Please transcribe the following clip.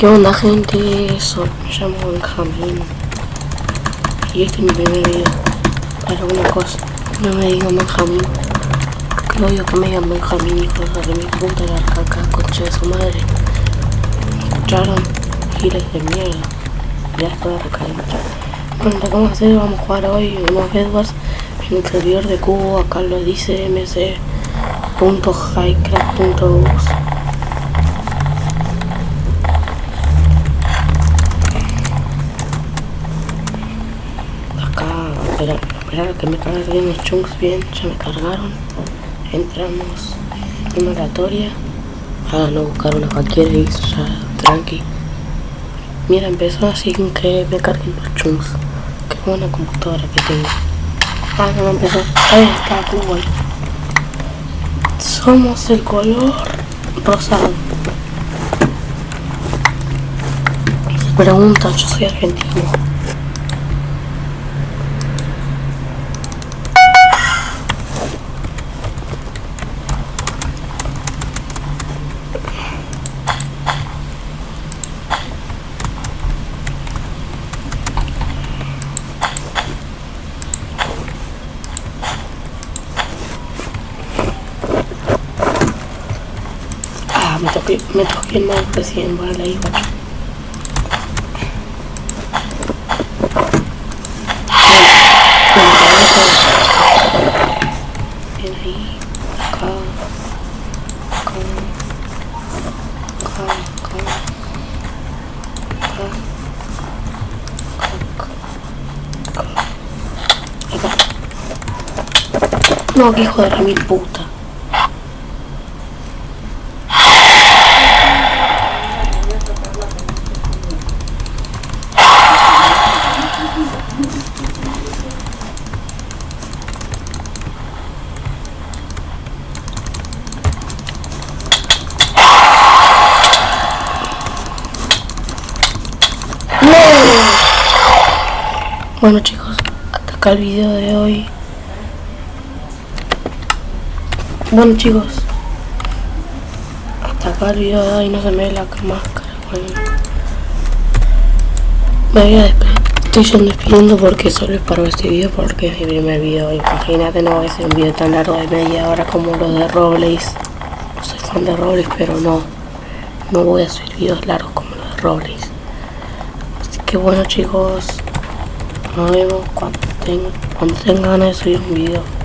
¿Qué onda gente? Soy, me llamo Benjamín y este es mi primer video. Para una cosa, no me digan Benjamín. Que odio que me digan Benjamín hijos de mi puta la caca, concha de su madre. ¿Me escucharon? giles de mierda. Ya estoy recaliente bueno, lo que vamos hacer, vamos a jugar hoy unos Edwards en el servidor de cubo, acá lo dice mc.highcraft.us esperar que me carguen los chunks bien, ya me cargaron. Entramos en oratoria. Ah, no buscar una cualquiera y ya tranqui. Mira, empezó sin que me carguen los chunks. Qué buena computadora que tengo. Ah, no, empezó. Ahí está, ahí. Somos el color rosado. Se pregunta, yo soy argentino. Me toqué, me toqué el mouse recién, vale, ahí. No, que hijo de la mil puta. Bueno chicos, hasta acá el video de hoy. Bueno chicos, hasta acá el video de hoy, no se me ve la máscara, bueno. Me voy a despedir, estoy despidiendo porque solo es para este video porque es mi primer video. Imagínate, no va a ser un video tan largo de media hora como los de Robles. No soy fan de Robles, pero no, no voy a subir videos largos como los de Robles. Así que bueno chicos, nos vemos cuando tenga, cuando tenga ganas de subir un video.